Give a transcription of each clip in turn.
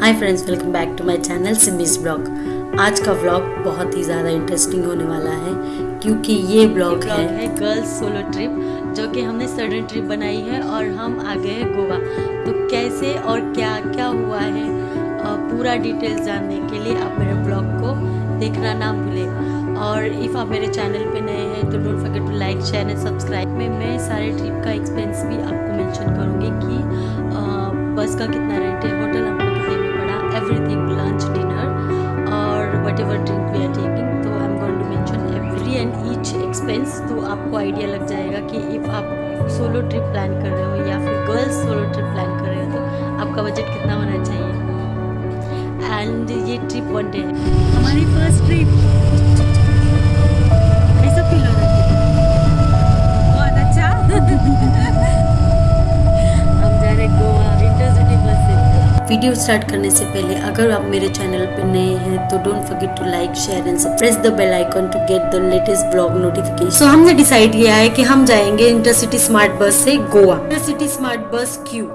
Hi friends welcome back to my channel Simi's blog आज का vlog बहुत ही ज़्यादा इंटरेस्टिंग होने वाला है क्योंकि ये ब्लॉग है, है गर्ल्स सोलो ट्रिप जो कि हमने सडन ट्रिप बनाई है और हम आ गए हैं गोवा। तो कैसे और क्या क्या हुआ है पूरा डिटेल्स जानने के लिए आप मेरे ब्लॉग को देखना ना भूलें। और इफ़ आप मेरे चैनल पे नए हैं तो don't forget to like share and subscribe में मैं सारे ट्रिप का एक्सपेंस भी आपको मेंशन करूँगी कि बस का कितना रेंट है होटल हमको लंच डिनर और what ever drink we are taking तो I am going to mention every and each expense तो आपको आइडिया लग जाएगा कि इफ़ आप सोलो ट्रिप प्लान कर रहे हो या फिर गर्ल्स सोलो ट्रिप प्लान कर रहे हो तो आपका बजट कितना होना चाहिए? एंड ये ट्रिप वन डे हमारी फ़र्स्ट ट्रिप कैसा फील हो वीडियो स्टार्ट करने से पहले, अगर आप मेरे चैनल पे नए हैं तो don't forget to like share and press the bell icon to get the latest blog notification so हमने डिसाइड किया है कि हम जाएँगे इंटरसिटी स्मार्ट बस से गोवा इंटरसिटी स्मार्ट बस क्यों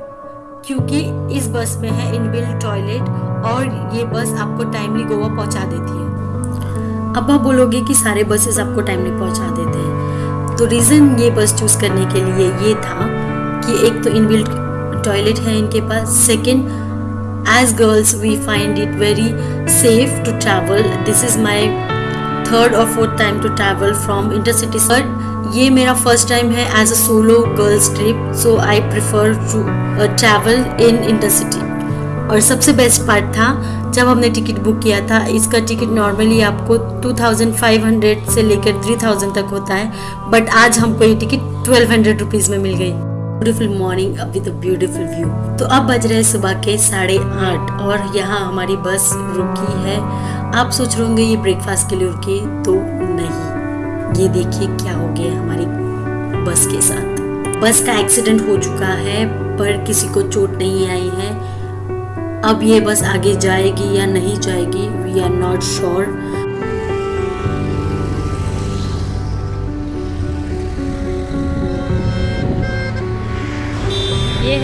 क्योंकि इस बस में है इनबिल्ट टॉयलेट और ये बस आपको टाइमली गोवा पहुँचा देती है। अब आप बोलोगे कि सारे बसेस आपको टाइमली पहुँचा देते हैं। तो रीज़न ये बस चूज़ करने के लिए ये था कि एक तो इनबिल्ट टॉयलेट है इनके पास second as girls, we find it very safe to travel. This is my third or fourth time to travel from intercity. But ये मेरा फ़र्स्ट टाइम है as a solo girls trip so I prefer to travel in intercity और सबसे best part था, जब हमने ticket book किया था, इसका टिकट नॉर्मली आपको 2500 से लेकर 3000 तक होता है बट आज हमको ये टिकट 1200 रुपीज़ में मिल गई। Beautiful morning with beautiful view तो अब बज रहे सुबह के साढ़े आठ और यहाँ हमारी बस रुकी है। आप सोच रहे होंगे ये ब्रेकफास्ट के लिए रुकी तो नहीं। ये देखिए क्या हो गया हमारी बस के साथ। बस का एक्सीडेंट हो चुका है, पर किसी को चोट नहीं आई है। अब ये बस आगे जाएगी या नहीं जाएगी वी आर नॉट श्योर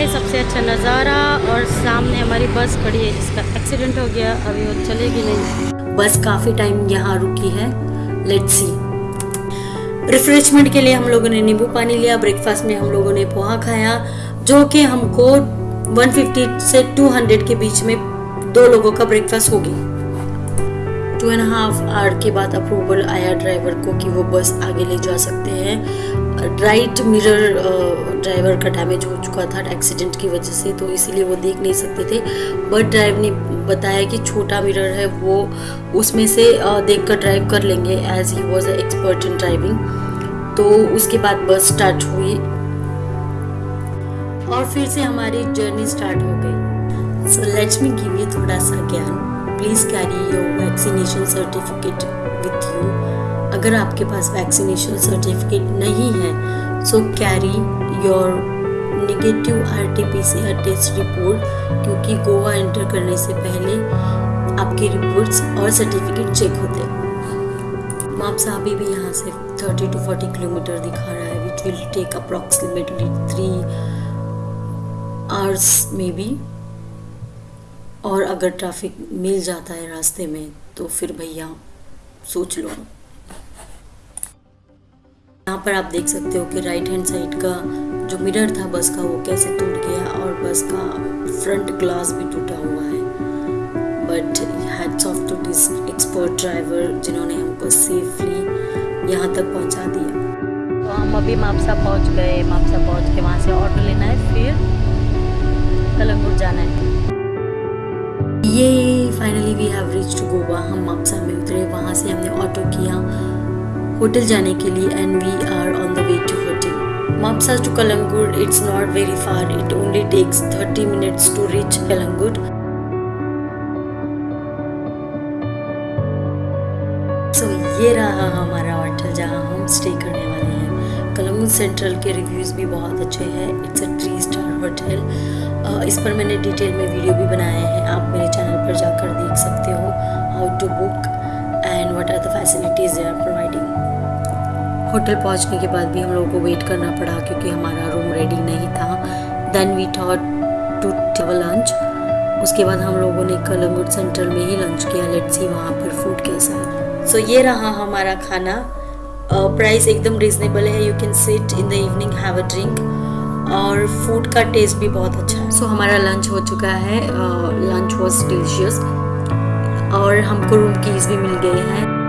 है सबसे अच्छा नज़ारा और सामने हमारी बस खड़ी है जिसका एक्सीडेंट हो गया, अभी वो चलेगी नहीं। बस काफ़ी टाइम यहाँ रुकी है। लेट्स सी रिफ्रेशमेंट के लिए हम लोगों ने नींबू पानी लिया ब्रेकफास्ट में हम लोगों ने पोहा खाया, जो कि हमको 150 से 200 के बीच में दो लोगों का ब्रेकफास्ट होगी टू एंड हाफ़ आवर के बाद अप्रूवल आया ड्राइवर को कि वो बस आगे ले जा सकते हैं। राइट मिरर ड्राइवर का डैमेज हो चुका था एक्सीडेंट की वजह से तो इसीलिए वो देख नहीं सकते थे। बट ड्राइव ने बताया कि छोटा मिरर है, वो उसमें से देख कर ड्राइव कर लेंगे as he was expert in driving तो उसके बाद बस स्टार्ट हुई। और फिर से हमारी जर्नी स्टार्ट हो गई। So let's me give you थोड़ा सा ज्ञान। Please carry your vaccination certificate अगर आपके पास वैक्सीनेशन सर्टिफिकेट नहीं है so carry your negative R T P C R test report क्योंकि गोवा एंटर करने से पहले आपकी रिपोर्ट्स और सर्टिफिकेट चेक होते हैं। मापसा अभी भी यहाँ से 30 टू 40 किलोमीटर दिखा रहा है which will take approximately three hours maybe और अगर ट्रैफ़िक मिल जाता है रास्ते में तो फिर भैया सोच लो। पर आप देख सकते हो कि राइट हैंड साइड का जो मिरर था बस का वो कैसे टूट गया और बस का फ्रंट ग्लास भी टूटा हुआ है। But hats off to this expert driver जिन्होंने हमको सेफली यहाँ तक पहुँचा दिया। तो हम अभी मापसा पहुँच गए। मापसा पहुँच के वहाँ से ऑटो लेना है फिर कलंगुट जाना है। ये finally we have reach to Goa. हम मापसा में उतरे। वहाँ से हमने ऑटो किया। होटल जाने के लिए and we are on the way to hotel Mapusa to Calangute it's not very far it only takes 30 minutes to reach Calangute so ये रहा हमारा होटल जहाँ हम स्टे करने वाले हैं. कलंगुट सेंट्रल के रिव्यूज़ भी बहुत अच्छे हैं. It's a three star hotel इस पर मैंने डिटेल में वीडियो भी बनाए हैं. आप मेरे चैनल पर जाकर देख सकते हो how to book and what are the facilities hotel पहुँचने के बाद भी हम लोगों को वेट करना पड़ा क्योंकि हमारा रूम रेडी नहीं था। Then we thought to table lunch उसके बाद हम लोगों ने कलंगुट सेंटर में ही लंच किया। लेट्स सी वहाँ पर फ़ूड कैसा है। सो so, ये रहा हमारा खाना। प्राइस एकदम रिजनेबल है। You can sit in the evening have a drink और फ़ूड का टेस्ट भी बहुत अच्छा है। सो so, हमारा लंच हो चुका है। लंच वॉज़ डिलीशियस और हमको रूम कीज भी मिल गए हैं।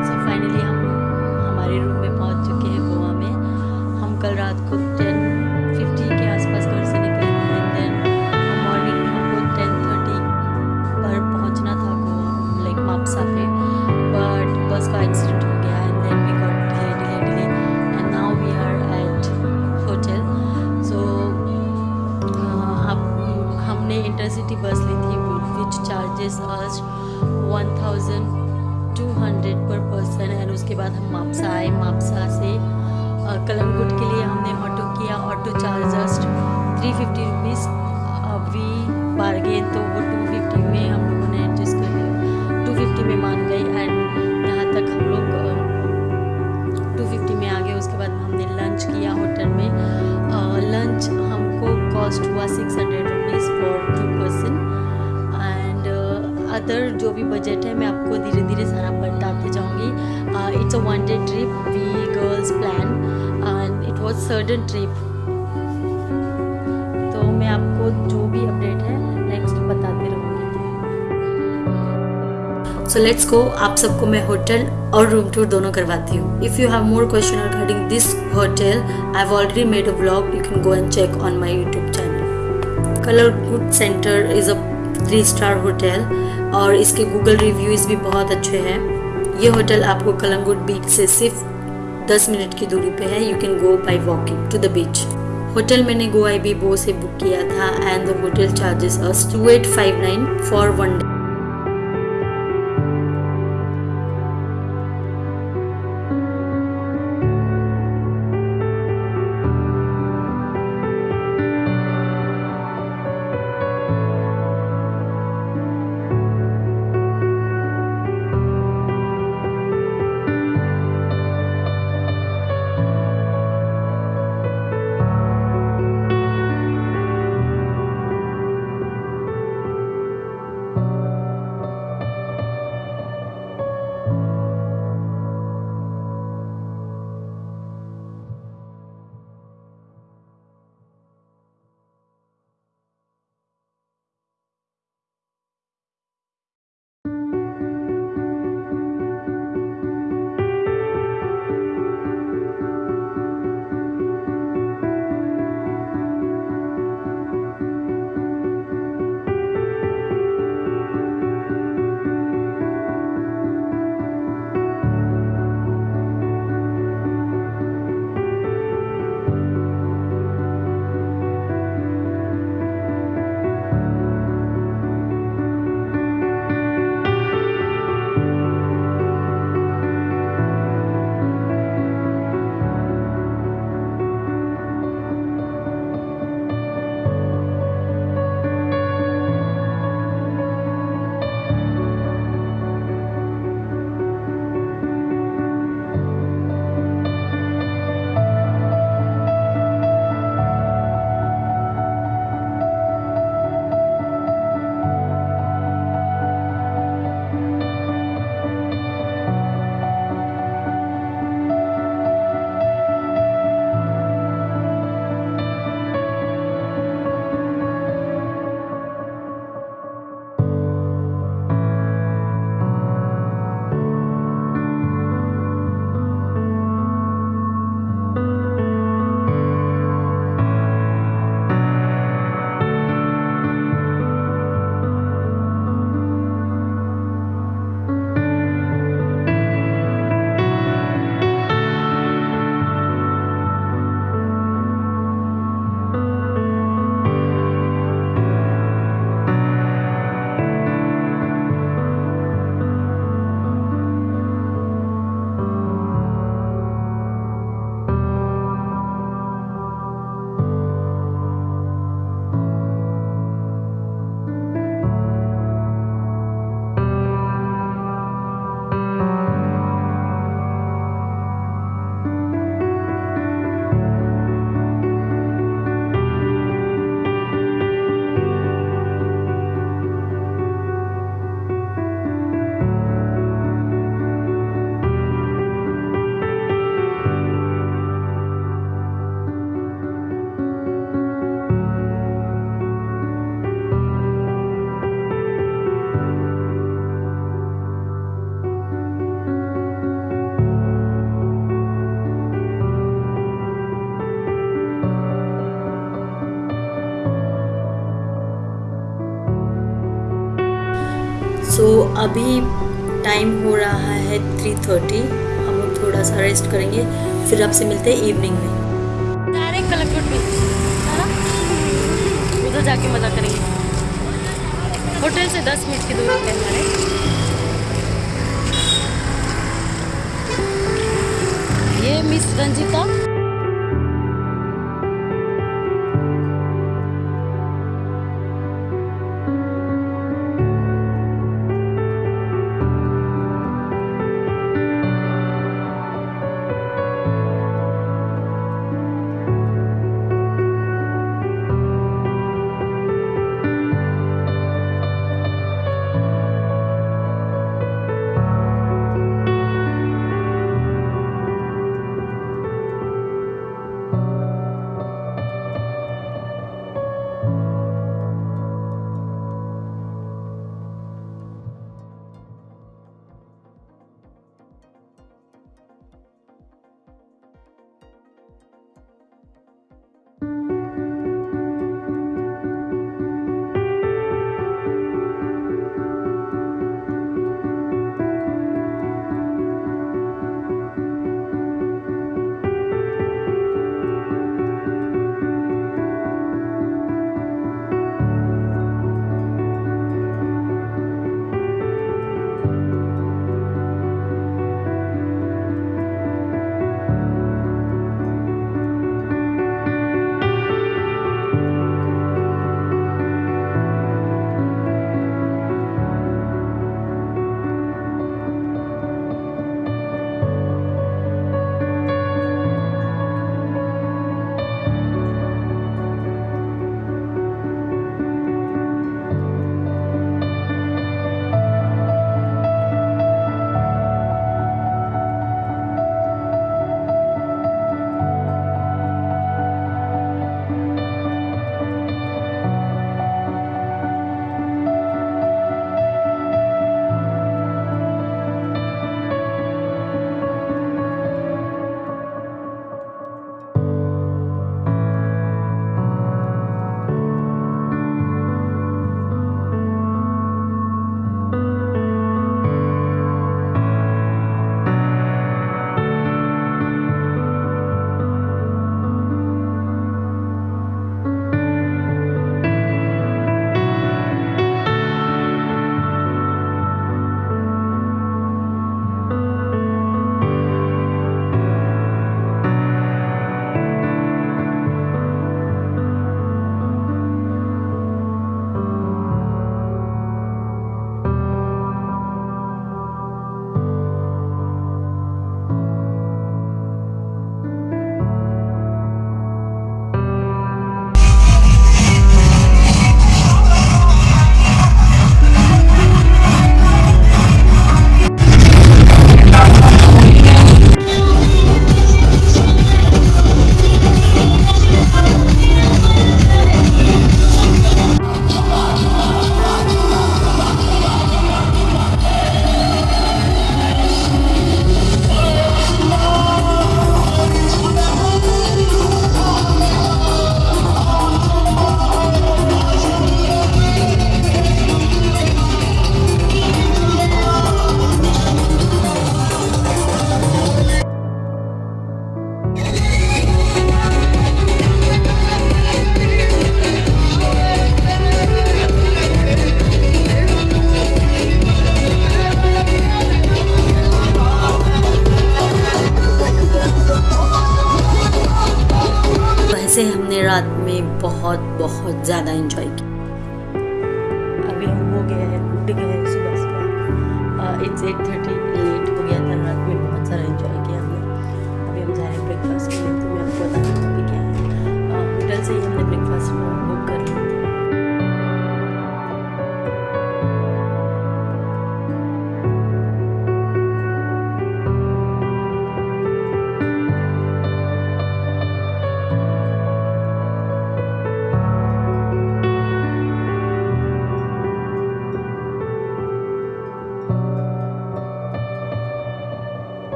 आपको जो भी अपडेट है नेक्स्ट बताते रहूँगी। सो लेट्स गो आप सबको मैं होटल और रूम टूर दोनों करवाती हूँ। If you have more question regarding this hotel I have already made a vlog you can go and check on my YouTube channel colour good centre is a three star hotel और इसके Google reviews भी बहुत अच्छे हैं। ये hotel आपको कलंगुट बीच से सिर्फ़ 10 मिनट की दूरी पे है। You can go by walking to the beach hotel मैंने गोवा बी बो से बुक किया था and the hotel charges us two eight five nine for one day अभी टाइम हो रहा है थ्री थर्टी हम लोग थोड़ा सा रेस्ट करेंगे, फिर आपसे मिलते हैं इवनिंग में। डायरेक्ट उधर जाके मज़ा करेंगे। होटल से दस मिनट की दूरी पे हमारे। ये miss Ranjita.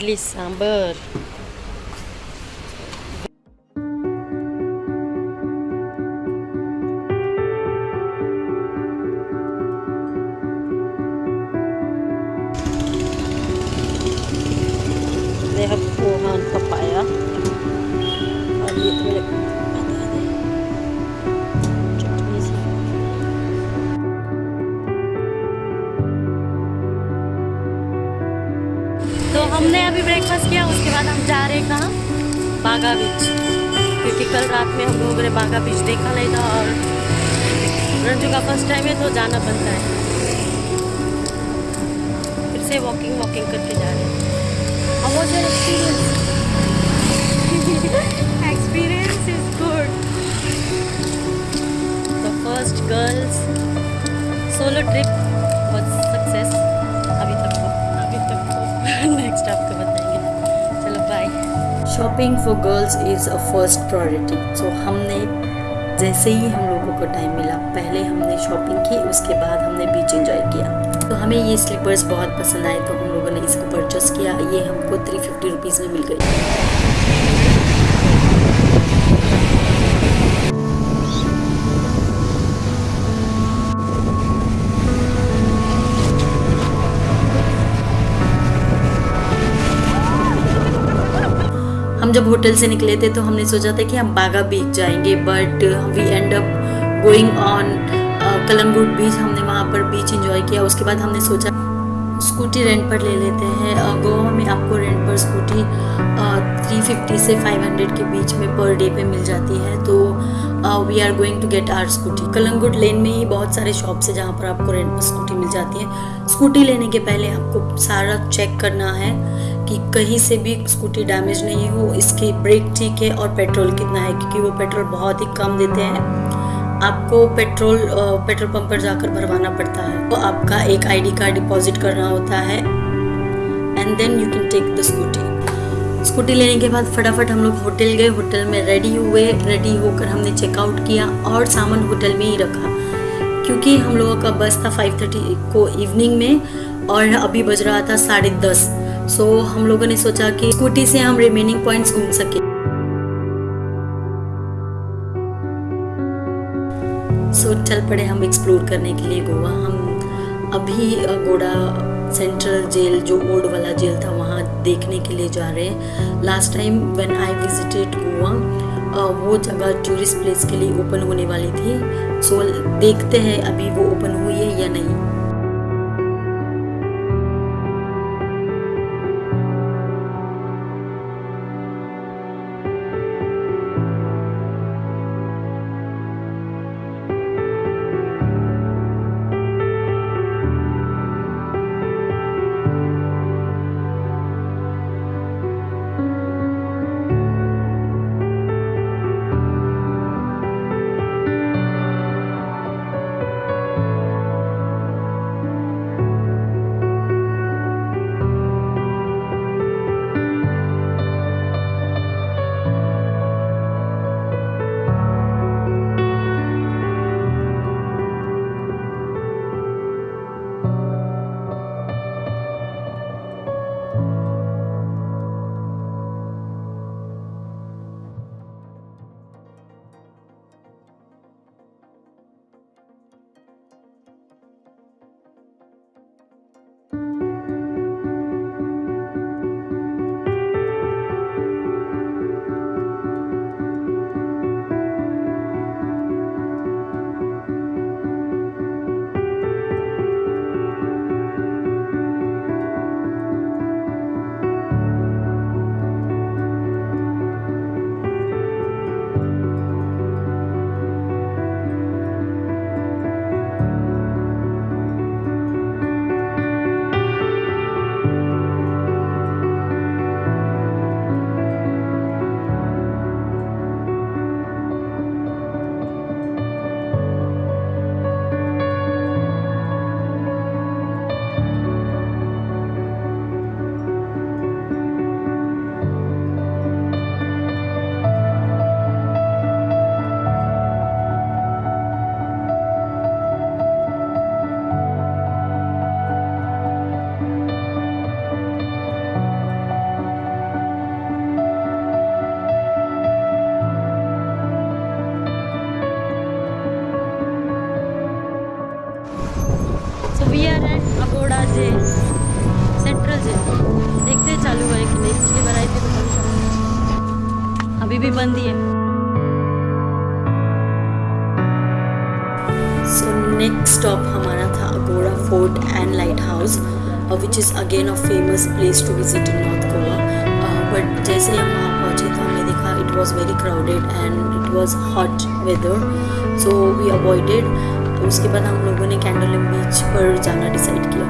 At least some sambar हमने अभी ब्रेकफास्ट किया उसके बाद हम जा रहे हैं कहाँ बागा बीच क्योंकि कल रात में हम लोगों ने बागा बीच देखा नहीं था और रंजू का फ़र्स्ट टाइम है तो जाना बनता है फिर से वॉकिंग वॉकिंग करके जा रहे हैं was your experience? experience is good. The first girls solo trip shopping for girls is a first priority so हमने जैसे ही हम लोगों को टाइम मिला, पहले हमने शॉपिंग की, उसके बाद हमने बीच एंजॉय किया। तो हमें ये स्लीपर्स बहुत पसंद आए तो हम लोगों ने इसको परचेस किया। ये हमको थ्री फिफ्टी रुपीज़ में मिल गई। हम जब होटल से निकले थे तो हमने सोचा था कि हम बागा बीच जाएँगे but we end up going on Calangute beach हमने वहाँ पर बीच एंजॉय किया। उसके बाद हमने सोचा स्कूटी रेंट पर ले लेते हैं। गोवा में आपको रेंट पर स्कूटी थ्री फिफ्टी से फाइव हंड्रेड के बीच में पर डे पे मिल जाती है। तो we are going to get our scooty Calangute lane में ही बहुत सारे शॉप्स है जहाँ पर आपको रेंट पर स्कूटी मिल जाती है। स्कूटी लेने के पहले आपको सारा चेक करना है। कि कहीं से भी स्कूटी डैमेज नहीं हो, इसकी ब्रेक ठीक है और पेट्रोल कितना है, क्योंकि वो पेट्रोल बहुत ही कम देते हैं। आपको पेट्रोल पेट्रोल पंप पर जाकर भरवाना पड़ता है। तो आपका एक आईडी कार्ड डिपॉजिट करना होता है and then you can take the scooty scooty लेने के बाद फटाफट हम लोग होटल गए। होटल में रेडी हुए। रेडी होकर हमने चेकआउट किया और सामान होटल में ही रखा। क्योंकि हम लोगों का बस था फाइव थर्टी को इवनिंग में और अभी बज रहा था साढ़े दस। सो so, हम लोगों ने सोचा कि स्कूटी से हम रिमेनिंग पॉइंट्स घूम सके। सो so, चल पड़े हम एक्सप्लोर करने के लिए गोवा। हम अभी गोड़ा सेंट्रल जेल जो ओल्ड वाला जेल था वहाँ देखने के लिए जा रहे हैं। Last time when I visited Goa वो जगह टूरिस्ट प्लेस के लिए ओपन होने वाली थी। सो so, देखते हैं अभी वो ओपन हुई है या नहीं। जेल सेंट्रल जेल देखते हैं चालू हुआ है कि नहीं। पिछली बार आई थी तो अभी भी बंद ही है। सो नेक्स्ट स्टॉप हमारा था Aguada fort and lighthouse which is again a famous place to visit in north Goa but जैसे हम वहाँ पहुँचे तो हमने देखा it was very crowded and it was hot weather so we avoided उसके बाद हम लोगों ने कैंडोलिम बीच पर जाना डिसाइड किया।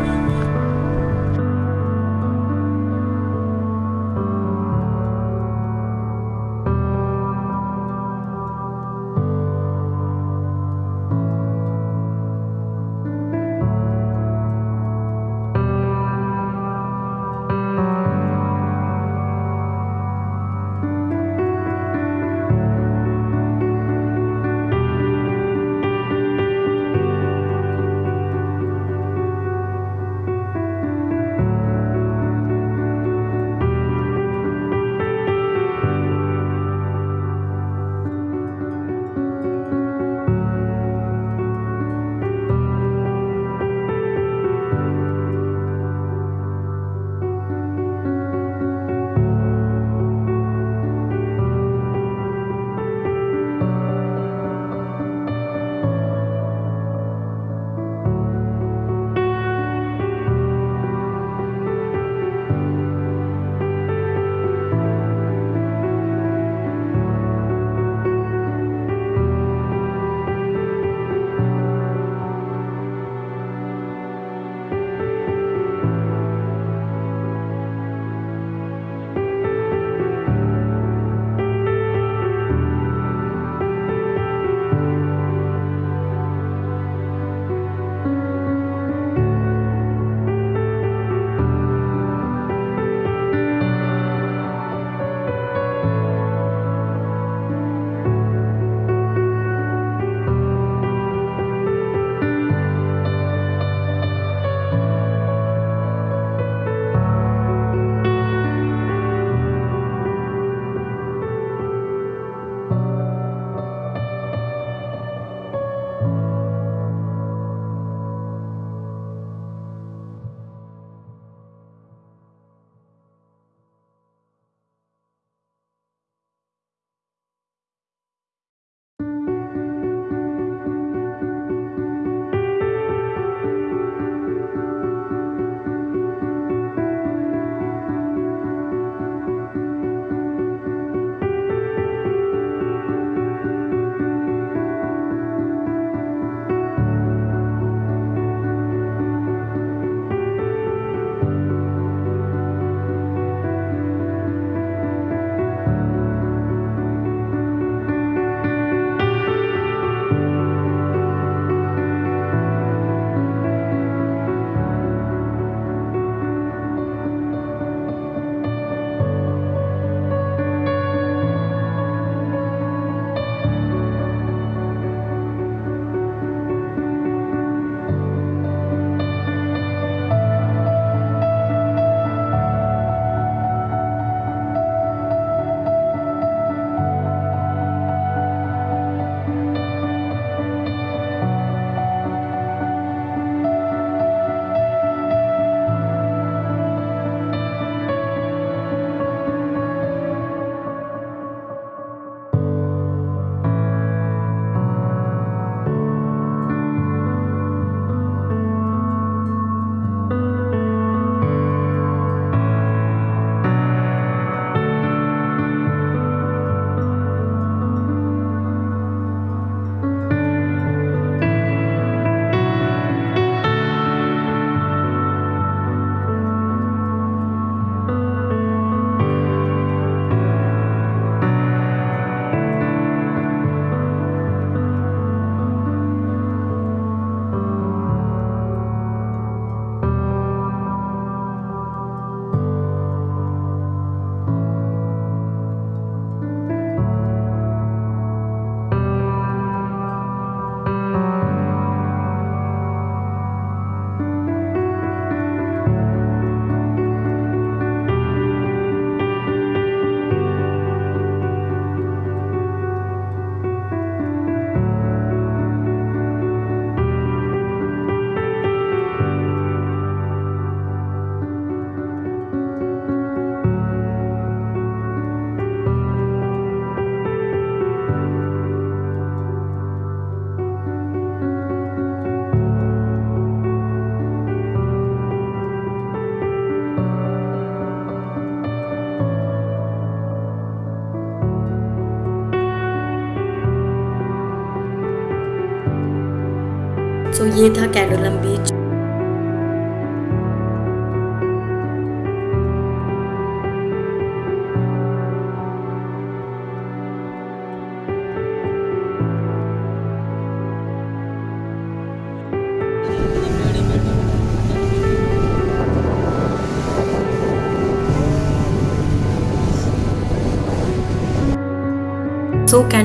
सो ये था कैंडोलम बीच।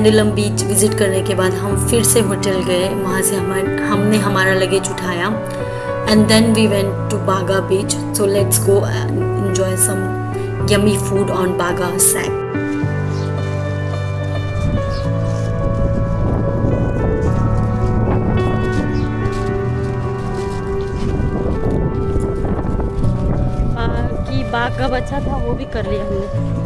सो कैंडलम बीच विज़िट करने के बाद हम फिर से होटल गए। वहाँ से हम हमने हमारा लगेज उठाया। And then we went to Baga beach so let's go enjoy some yummy food on Baga shack कि बाग कब अच्छा था, वो भी कर लिया हमने।